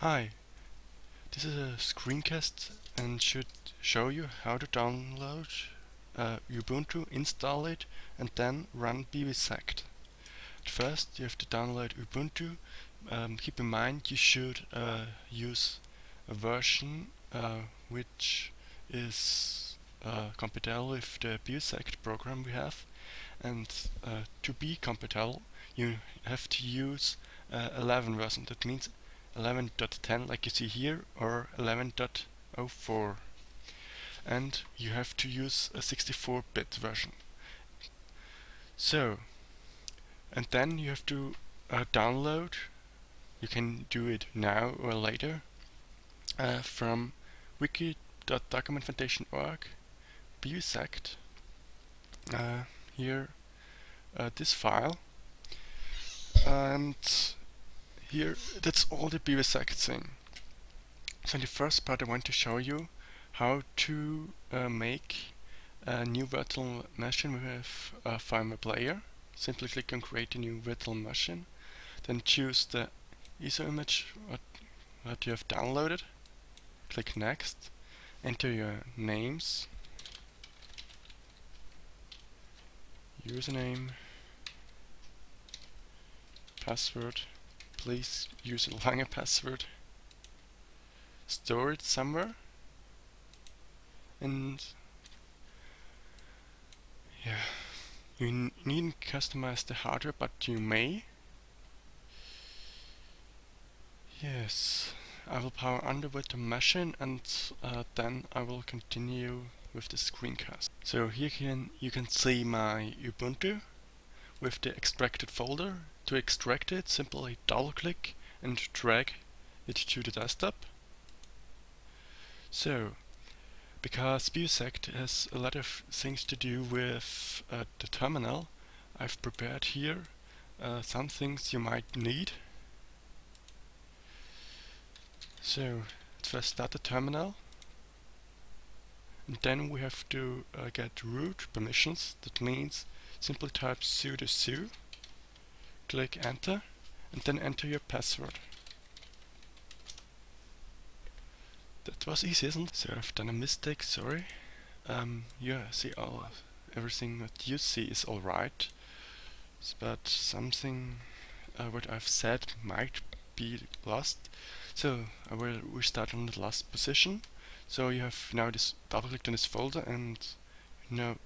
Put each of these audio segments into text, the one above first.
Hi, this is a screencast and should show you how to download uh, Ubuntu, install it and then run bibisect. First you have to download Ubuntu. Um, keep in mind you should uh, use a version uh, which is uh, compatible with the bibisect program we have and uh, to be compatible you have to use uh, 11 version. That means 11.10 like you see here or 11.04 and you have to use a 64-bit version. So and then you have to uh, download you can do it now or later uh, from wiki.documentfoundation.org bibisect uh, here uh, this file. And here that's all the bibisect thing. So in the first part I want to show you how to uh, make a new virtual machine with a VMware Player. Simply click on create a new virtual machine, then choose the ISO image what, what you have downloaded, click next, enter your names, username, password, please use a longer password. Store it somewhere. And yeah, you needn't customize the hardware, but you may. Yes, I will power under with the machine and uh, then I will continue with the screencast. So here can you can see my Ubuntu with the extracted folder. To extract it, simply double click and drag it to the desktop. So, because bibisect has a lot of things to do with uh, the terminal, I've prepared here uh, some things you might need. So, let's first start the terminal. And then we have to uh, get root permissions. That means simply type sudo su, click enter, and then enter your password. That was easy, isn't it? So I've done a mistake, sorry. Um, yeah, see, all everything that you see is alright, but something uh, what I've said might be lost. So I will restart on the last position. So you have now this double clicked on this folder and now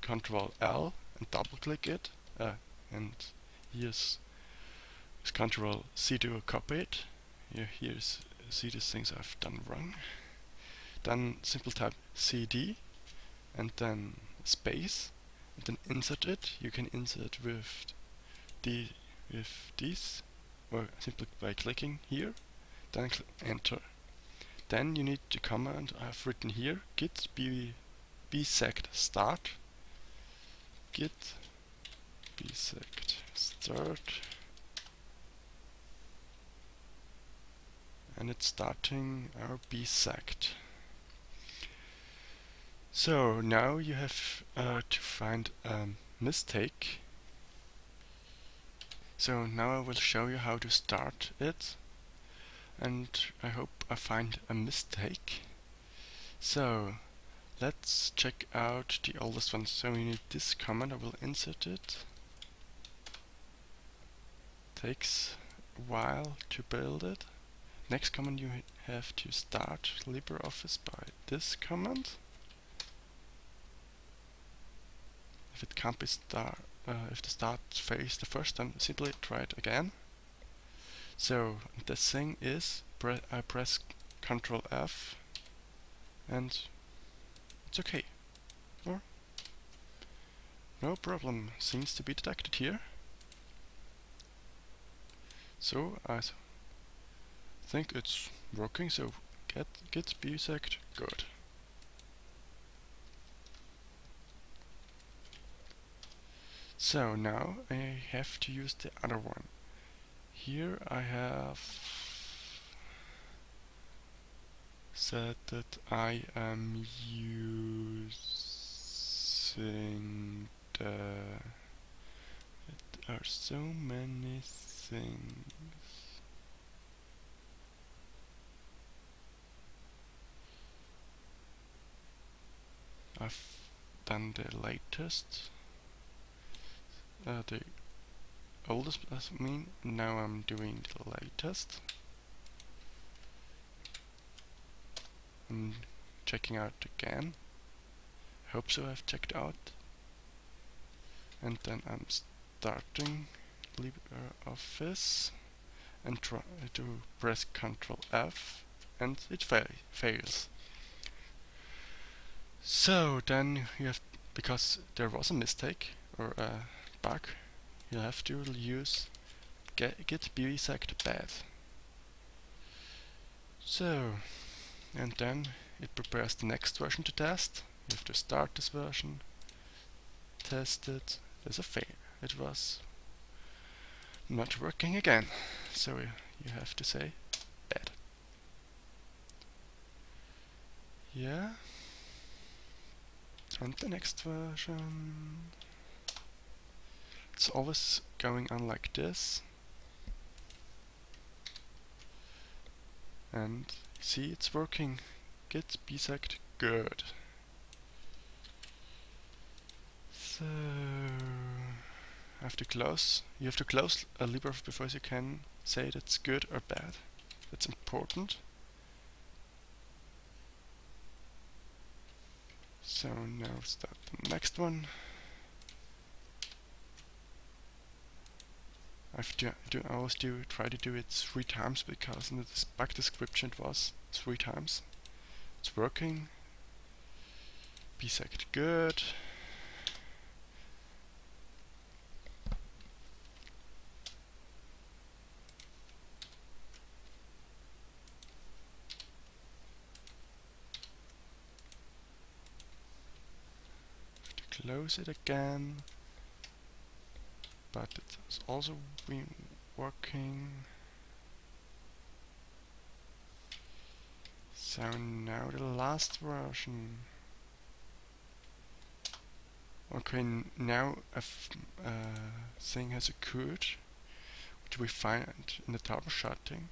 Control L and double click it uh, and here's, control C to copy it. Here, here's see these things I've done wrong. Then simple type CD and then space and then insert it. You can insert with the with this or simply by clicking here then enter. Then you need the command I have written here git b bisect start git bisect start and it's starting our bisect. So now you have uh, to find a mistake. So now I will show you how to start it and I hope I find a mistake. So Let's check out the oldest one. So we need this command, I will insert it. Takes a while to build it. Next command you have to start LibreOffice by this command. If it can't be start, uh, if the start phase the first time, simply try it again. So the thing is pre I press Ctrl F and it's okay. Or no problem seems to be detected here. So I think it's working, so get git bisect good. So now I have to use the other one. Here I have said that I am using the... There are so many things. I've done the latest, uh, the oldest, I mean, now I'm doing the latest. I'm checking out again. Hope so I've checked out. And then I'm starting LibreOffice and try to press Ctrl F and it fa fails. So then you have, because there was a mistake or a bug, you have to use get, git bisect bad. So, and then it prepares the next version to test. You have to start this version, test it, there's a fail. It was not working again. So you have to say bad. Yeah. And the next version. It's always going on like this. And see it's working. Git bisect good. So I have to close. You have to close a LibreOffice before you can say that's good or bad. That's important. So now start the next one. I've do, do, I always do try to do it three times because in the back description it was three times. It's working. bisect good. To close it again but it's also been working so now the last version. Okay now a uh, thing has occurred which we find in the troubleshooting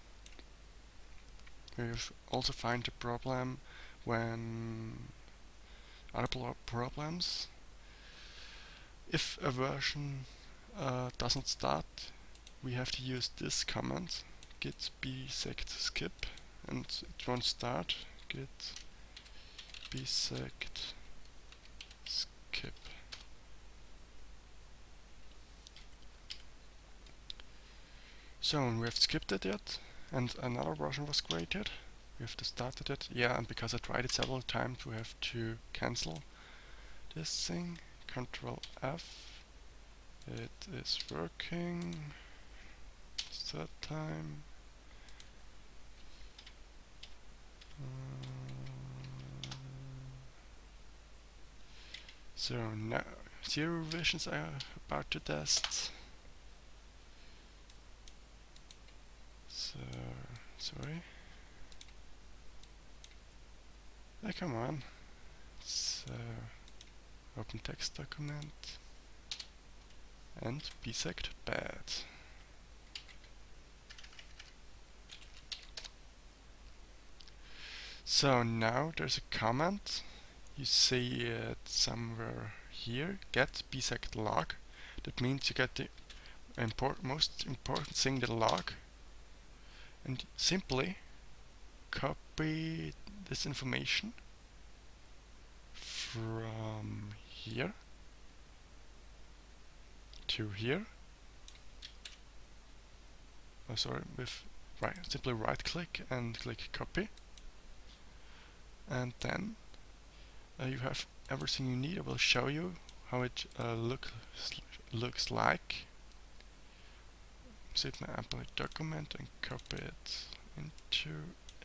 we also find the problem when other problems. If a version uh, doesn't start, we have to use this command git bisect skip and it won't start git bisect skip. So we have skipped it yet and another version was created. We have to start it yeah and because I tried it several times we have to cancel this thing. Control F. It is working. Start time. Uh, so now zero revisions are about to test. So sorry. Oh, come on. So open text document and bisect bad. So now there's a comment, you see it somewhere here, get bisect log. That means you get the import most important thing, the log, and simply copy this information from here to here. Oh, sorry, with right, simply right click and click copy. And then uh, you have everything you need. I will show you how it uh, look, looks like. Save my Apple document and copy it into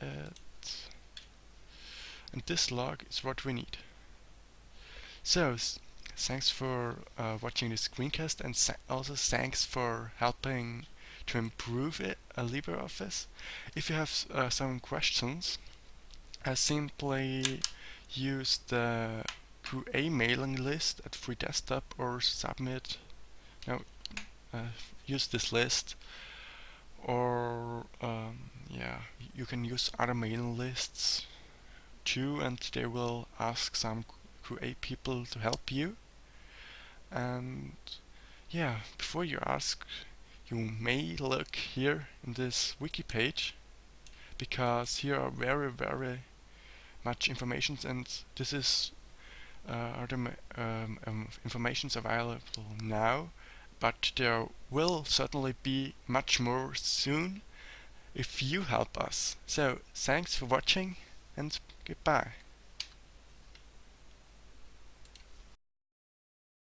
it. And this log is what we need. So, thanks for uh, watching this screencast and also thanks for helping to improve it, uh, LibreOffice. If you have uh, some questions, I simply use the QA mailing list at Free Desktop or submit, no, uh, use this list or um, yeah, you can use other mailing lists too and they will ask some QA people to help you. And yeah, before you ask, you may look here in this wiki page because here are very very much information and this is uh, are the um, um, informations available now but there will certainly be much more soon if you help us. So thanks for watching and goodbye.